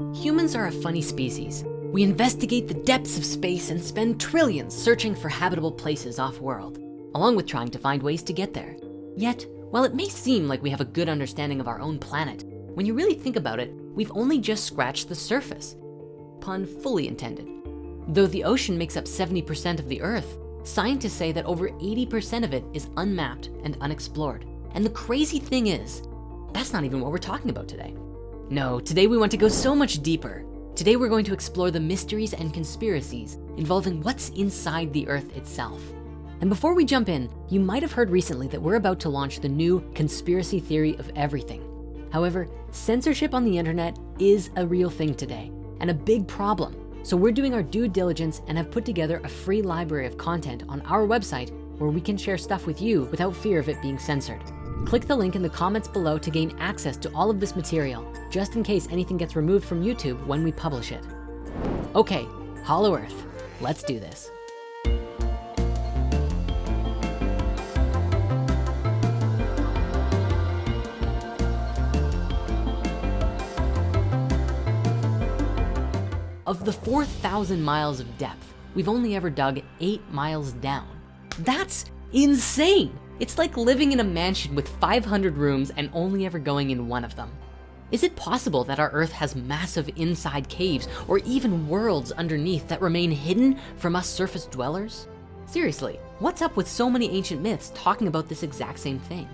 Humans are a funny species. We investigate the depths of space and spend trillions searching for habitable places off-world, along with trying to find ways to get there. Yet, while it may seem like we have a good understanding of our own planet, when you really think about it, we've only just scratched the surface. Pun fully intended. Though the ocean makes up 70% of the earth, scientists say that over 80% of it is unmapped and unexplored. And the crazy thing is, that's not even what we're talking about today. No, today we want to go so much deeper. Today we're going to explore the mysteries and conspiracies involving what's inside the earth itself. And before we jump in, you might have heard recently that we're about to launch the new conspiracy theory of everything. However, censorship on the internet is a real thing today and a big problem. So we're doing our due diligence and have put together a free library of content on our website where we can share stuff with you without fear of it being censored. Click the link in the comments below to gain access to all of this material, just in case anything gets removed from YouTube when we publish it. Okay, Hollow Earth, let's do this. Of the 4,000 miles of depth, we've only ever dug eight miles down. That's insane. It's like living in a mansion with 500 rooms and only ever going in one of them. Is it possible that our earth has massive inside caves or even worlds underneath that remain hidden from us surface dwellers? Seriously, what's up with so many ancient myths talking about this exact same thing?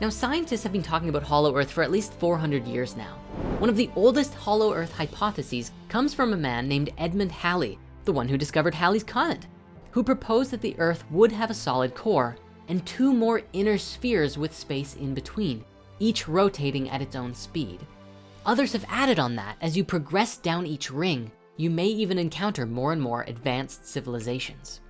Now, scientists have been talking about hollow earth for at least 400 years now. One of the oldest hollow earth hypotheses comes from a man named Edmund Halley, the one who discovered Halley's comet, who proposed that the earth would have a solid core and two more inner spheres with space in between, each rotating at its own speed. Others have added on that as you progress down each ring, you may even encounter more and more advanced civilizations.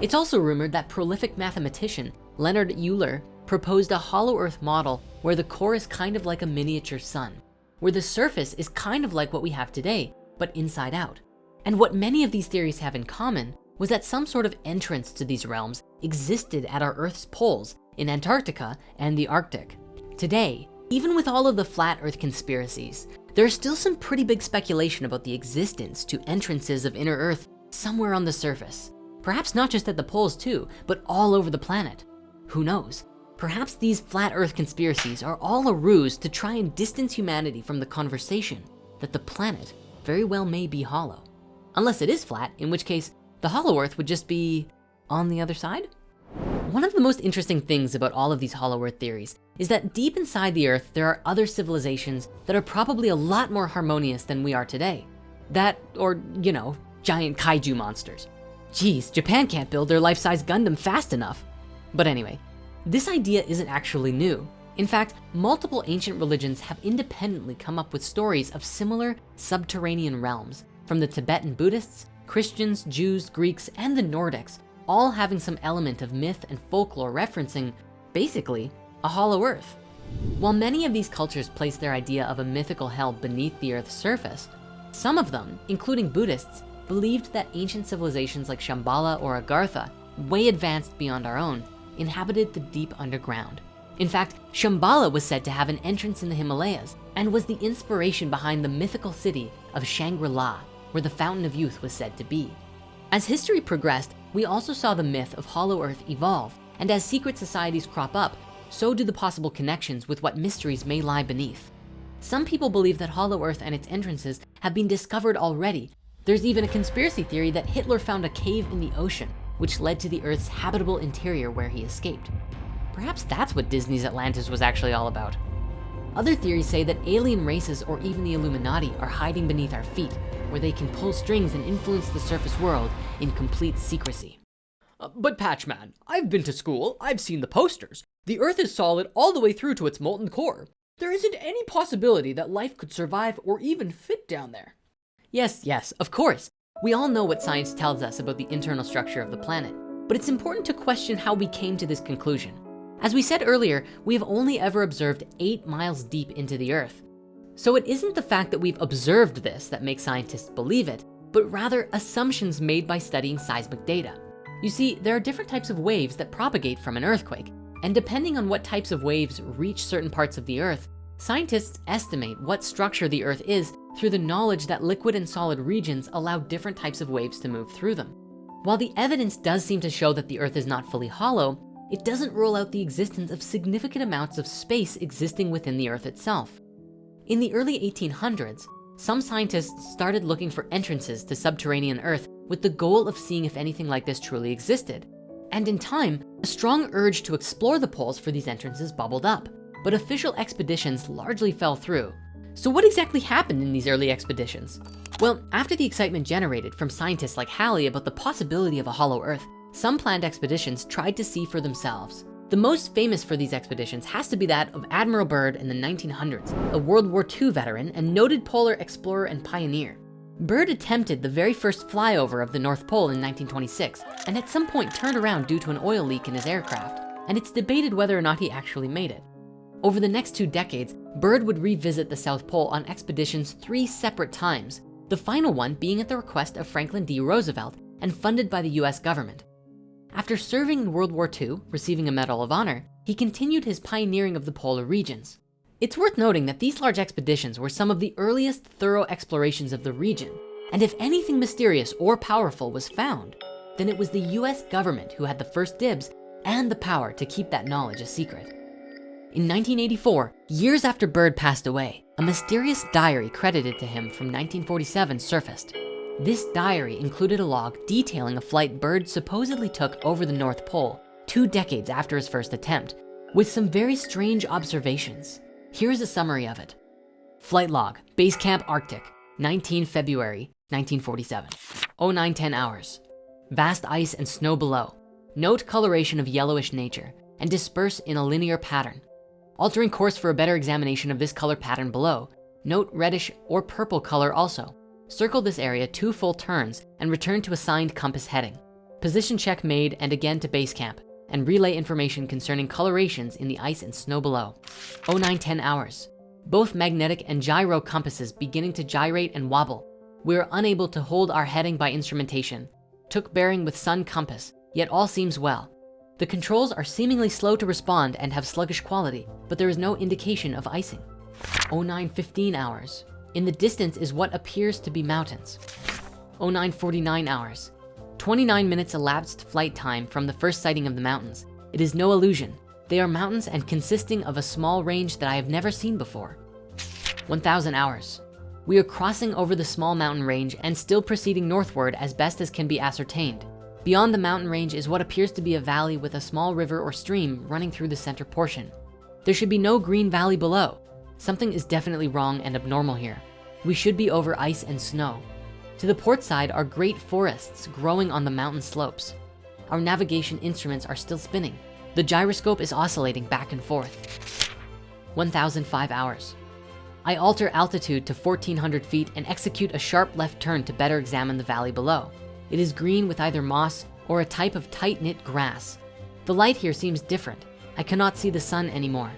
It's also rumored that prolific mathematician Leonhard Euler proposed a hollow earth model where the core is kind of like a miniature sun, where the surface is kind of like what we have today, but inside out. And what many of these theories have in common was that some sort of entrance to these realms existed at our Earth's poles in Antarctica and the Arctic. Today, even with all of the flat Earth conspiracies, there's still some pretty big speculation about the existence to entrances of inner Earth somewhere on the surface. Perhaps not just at the poles too, but all over the planet. Who knows? Perhaps these flat Earth conspiracies are all a ruse to try and distance humanity from the conversation that the planet very well may be hollow. Unless it is flat, in which case the hollow earth would just be on the other side. One of the most interesting things about all of these hollow earth theories is that deep inside the earth, there are other civilizations that are probably a lot more harmonious than we are today. That, or you know, giant kaiju monsters. Geez, Japan can't build their life-size Gundam fast enough. But anyway, this idea isn't actually new. In fact, multiple ancient religions have independently come up with stories of similar subterranean realms, from the Tibetan Buddhists Christians, Jews, Greeks, and the Nordics, all having some element of myth and folklore referencing, basically, a hollow earth. While many of these cultures place their idea of a mythical hell beneath the earth's surface, some of them, including Buddhists, believed that ancient civilizations like Shambhala or Agartha, way advanced beyond our own, inhabited the deep underground. In fact, Shambhala was said to have an entrance in the Himalayas and was the inspiration behind the mythical city of Shangri-La where the Fountain of Youth was said to be. As history progressed, we also saw the myth of Hollow Earth evolve, and as secret societies crop up, so do the possible connections with what mysteries may lie beneath. Some people believe that Hollow Earth and its entrances have been discovered already. There's even a conspiracy theory that Hitler found a cave in the ocean, which led to the Earth's habitable interior where he escaped. Perhaps that's what Disney's Atlantis was actually all about. Other theories say that alien races or even the Illuminati are hiding beneath our feet, where they can pull strings and influence the surface world in complete secrecy. Uh, but Patchman, I've been to school, I've seen the posters. The Earth is solid all the way through to its molten core. There isn't any possibility that life could survive or even fit down there. Yes, yes, of course. We all know what science tells us about the internal structure of the planet, but it's important to question how we came to this conclusion. As we said earlier, we have only ever observed eight miles deep into the earth. So it isn't the fact that we've observed this that makes scientists believe it, but rather assumptions made by studying seismic data. You see, there are different types of waves that propagate from an earthquake, and depending on what types of waves reach certain parts of the earth, scientists estimate what structure the earth is through the knowledge that liquid and solid regions allow different types of waves to move through them. While the evidence does seem to show that the earth is not fully hollow, it doesn't rule out the existence of significant amounts of space existing within the earth itself. In the early 1800s, some scientists started looking for entrances to subterranean earth with the goal of seeing if anything like this truly existed. And in time, a strong urge to explore the poles for these entrances bubbled up, but official expeditions largely fell through. So what exactly happened in these early expeditions? Well, after the excitement generated from scientists like Halley about the possibility of a hollow earth, some planned expeditions tried to see for themselves. The most famous for these expeditions has to be that of Admiral Byrd in the 1900s, a World War II veteran and noted polar explorer and pioneer. Byrd attempted the very first flyover of the North Pole in 1926, and at some point turned around due to an oil leak in his aircraft, and it's debated whether or not he actually made it. Over the next two decades, Byrd would revisit the South Pole on expeditions three separate times, the final one being at the request of Franklin D. Roosevelt and funded by the US government. After serving in World War II, receiving a Medal of Honor, he continued his pioneering of the polar regions. It's worth noting that these large expeditions were some of the earliest thorough explorations of the region. And if anything mysterious or powerful was found, then it was the US government who had the first dibs and the power to keep that knowledge a secret. In 1984, years after Byrd passed away, a mysterious diary credited to him from 1947 surfaced. This diary included a log detailing a flight Byrd supposedly took over the North Pole two decades after his first attempt, with some very strange observations. Here's a summary of it. Flight log, Base Camp Arctic, 19 February, 1947, 0910 hours. Vast ice and snow below. Note coloration of yellowish nature and disperse in a linear pattern. Altering course for a better examination of this color pattern below. Note reddish or purple color also. Circle this area two full turns and return to assigned compass heading. Position check made and again to base camp and relay information concerning colorations in the ice and snow below. 0910 hours. Both magnetic and gyro compasses beginning to gyrate and wobble. We are unable to hold our heading by instrumentation. Took bearing with sun compass, yet all seems well. The controls are seemingly slow to respond and have sluggish quality, but there is no indication of icing. 0915 hours. In the distance is what appears to be mountains. 0949 hours. 29 minutes elapsed flight time from the first sighting of the mountains. It is no illusion. They are mountains and consisting of a small range that I have never seen before. 1000 hours. We are crossing over the small mountain range and still proceeding northward as best as can be ascertained. Beyond the mountain range is what appears to be a valley with a small river or stream running through the center portion. There should be no green valley below. Something is definitely wrong and abnormal here. We should be over ice and snow. To the port side are great forests growing on the mountain slopes. Our navigation instruments are still spinning. The gyroscope is oscillating back and forth. 1005 hours. I alter altitude to 1400 feet and execute a sharp left turn to better examine the valley below. It is green with either moss or a type of tight-knit grass. The light here seems different. I cannot see the sun anymore.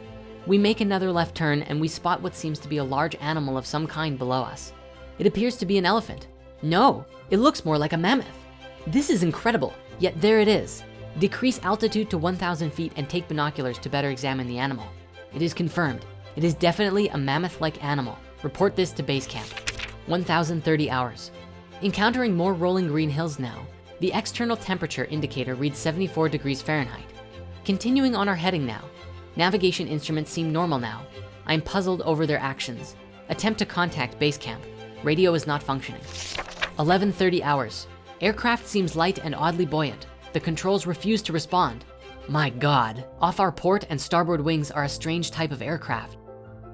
We make another left turn and we spot what seems to be a large animal of some kind below us. It appears to be an elephant. No, it looks more like a mammoth. This is incredible, yet there it is. Decrease altitude to 1,000 feet and take binoculars to better examine the animal. It is confirmed. It is definitely a mammoth-like animal. Report this to base camp. 1,030 hours. Encountering more rolling green hills now, the external temperature indicator reads 74 degrees Fahrenheit. Continuing on our heading now, navigation instruments seem normal now. I'm puzzled over their actions. Attempt to contact base camp. Radio is not functioning. 11.30 hours. Aircraft seems light and oddly buoyant. The controls refuse to respond. My God, off our port and starboard wings are a strange type of aircraft.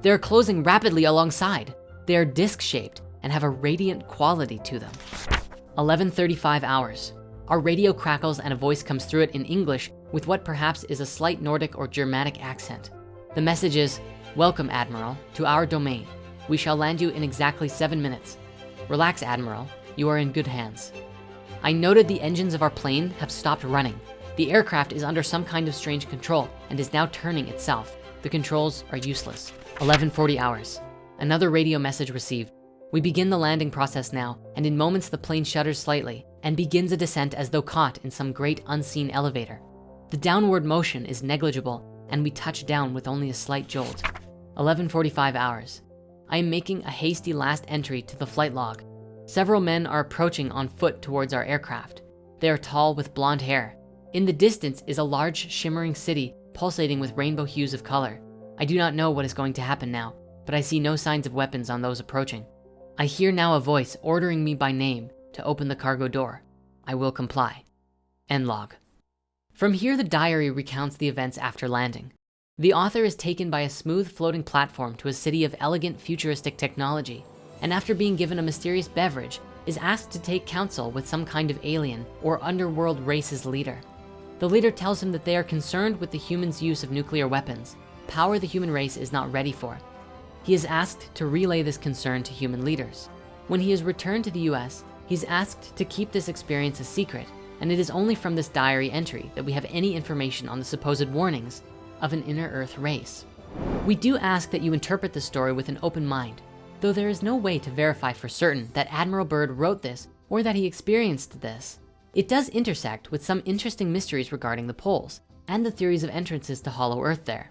They're closing rapidly alongside. They are disc-shaped and have a radiant quality to them. 11.35 hours. Our radio crackles and a voice comes through it in English with what perhaps is a slight Nordic or Germanic accent. The message is, welcome Admiral to our domain. We shall land you in exactly seven minutes. Relax Admiral, you are in good hands. I noted the engines of our plane have stopped running. The aircraft is under some kind of strange control and is now turning itself. The controls are useless. 1140 hours. Another radio message received. We begin the landing process now, and in moments the plane shudders slightly and begins a descent as though caught in some great unseen elevator. The downward motion is negligible and we touch down with only a slight jolt. 1145 hours. I am making a hasty last entry to the flight log. Several men are approaching on foot towards our aircraft. They are tall with blonde hair. In the distance is a large shimmering city pulsating with rainbow hues of color. I do not know what is going to happen now, but I see no signs of weapons on those approaching. I hear now a voice ordering me by name to open the cargo door. I will comply. End log. From here, the diary recounts the events after landing. The author is taken by a smooth floating platform to a city of elegant futuristic technology, and after being given a mysterious beverage, is asked to take counsel with some kind of alien or underworld race's leader. The leader tells him that they are concerned with the humans' use of nuclear weapons, power the human race is not ready for. He is asked to relay this concern to human leaders. When he is returned to the US, he's asked to keep this experience a secret, and it is only from this diary entry that we have any information on the supposed warnings of an inner earth race. We do ask that you interpret the story with an open mind, though there is no way to verify for certain that Admiral Byrd wrote this or that he experienced this. It does intersect with some interesting mysteries regarding the poles and the theories of entrances to hollow earth there.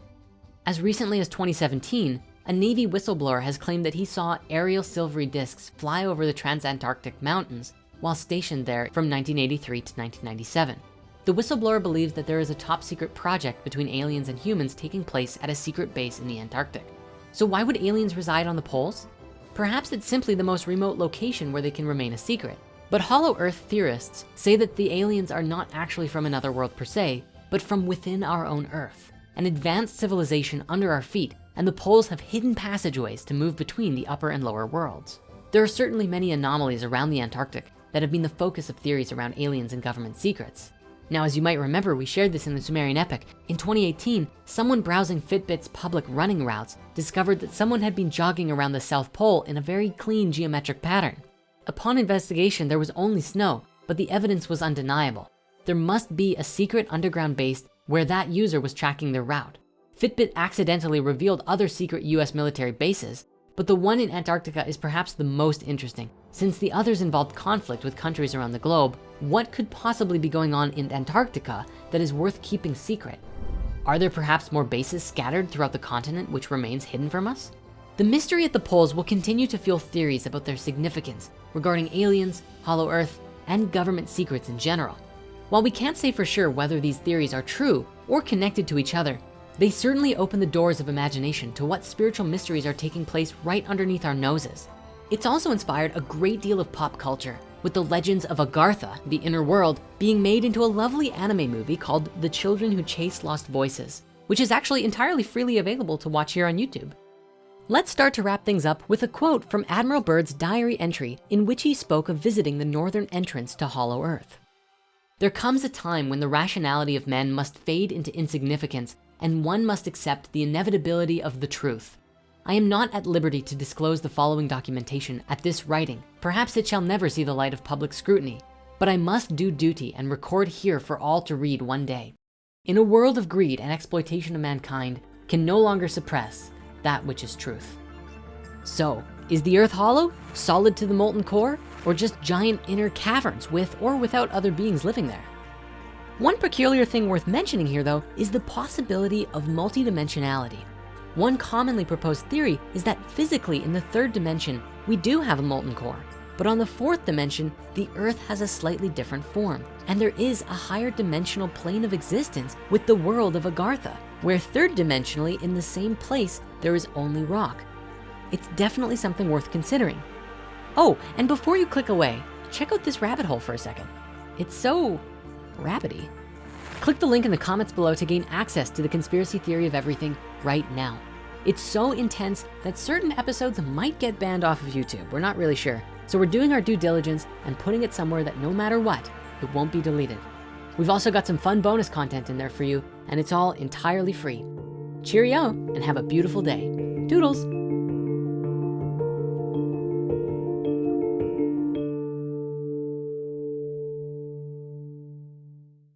As recently as 2017, a Navy whistleblower has claimed that he saw aerial silvery discs fly over the transantarctic mountains while stationed there from 1983 to 1997. The whistleblower believes that there is a top secret project between aliens and humans taking place at a secret base in the Antarctic. So why would aliens reside on the poles? Perhaps it's simply the most remote location where they can remain a secret. But hollow earth theorists say that the aliens are not actually from another world per se, but from within our own earth, an advanced civilization under our feet, and the poles have hidden passageways to move between the upper and lower worlds. There are certainly many anomalies around the Antarctic that have been the focus of theories around aliens and government secrets. Now, as you might remember, we shared this in the Sumerian epic. In 2018, someone browsing Fitbit's public running routes discovered that someone had been jogging around the South Pole in a very clean geometric pattern. Upon investigation, there was only snow, but the evidence was undeniable. There must be a secret underground base where that user was tracking their route. Fitbit accidentally revealed other secret US military bases, but the one in Antarctica is perhaps the most interesting since the others involved conflict with countries around the globe what could possibly be going on in Antarctica that is worth keeping secret? Are there perhaps more bases scattered throughout the continent which remains hidden from us? The mystery at the poles will continue to fuel theories about their significance regarding aliens, hollow earth, and government secrets in general. While we can't say for sure whether these theories are true or connected to each other, they certainly open the doors of imagination to what spiritual mysteries are taking place right underneath our noses. It's also inspired a great deal of pop culture with the legends of Agartha, the inner world, being made into a lovely anime movie called The Children Who Chase Lost Voices, which is actually entirely freely available to watch here on YouTube. Let's start to wrap things up with a quote from Admiral Byrd's diary entry in which he spoke of visiting the northern entrance to Hollow Earth. There comes a time when the rationality of men must fade into insignificance and one must accept the inevitability of the truth. I am not at liberty to disclose the following documentation at this writing. Perhaps it shall never see the light of public scrutiny, but I must do duty and record here for all to read one day. In a world of greed and exploitation of mankind can no longer suppress that which is truth. So is the earth hollow, solid to the molten core, or just giant inner caverns with or without other beings living there? One peculiar thing worth mentioning here though is the possibility of multidimensionality. One commonly proposed theory is that physically in the third dimension, we do have a molten core, but on the fourth dimension, the earth has a slightly different form. And there is a higher dimensional plane of existence with the world of Agartha, where third dimensionally in the same place, there is only rock. It's definitely something worth considering. Oh, and before you click away, check out this rabbit hole for a second. It's so rabbity. Click the link in the comments below to gain access to the conspiracy theory of everything right now. It's so intense that certain episodes might get banned off of YouTube. We're not really sure. So we're doing our due diligence and putting it somewhere that no matter what, it won't be deleted. We've also got some fun bonus content in there for you and it's all entirely free. Cheerio and have a beautiful day. Doodles.